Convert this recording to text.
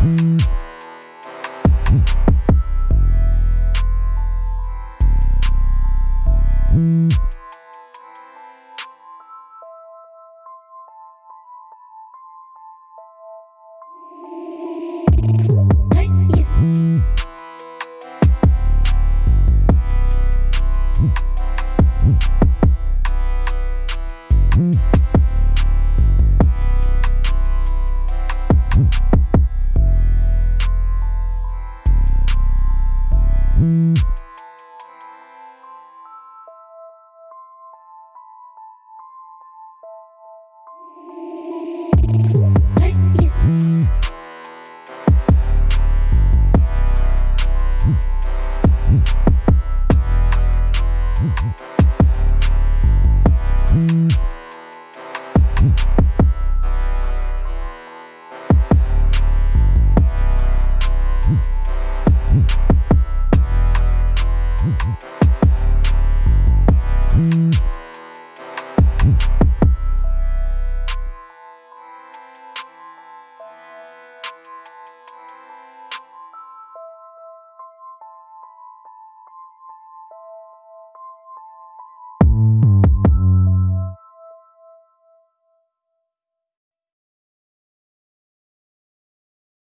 Mm-hmm. Mm-hmm. Bye.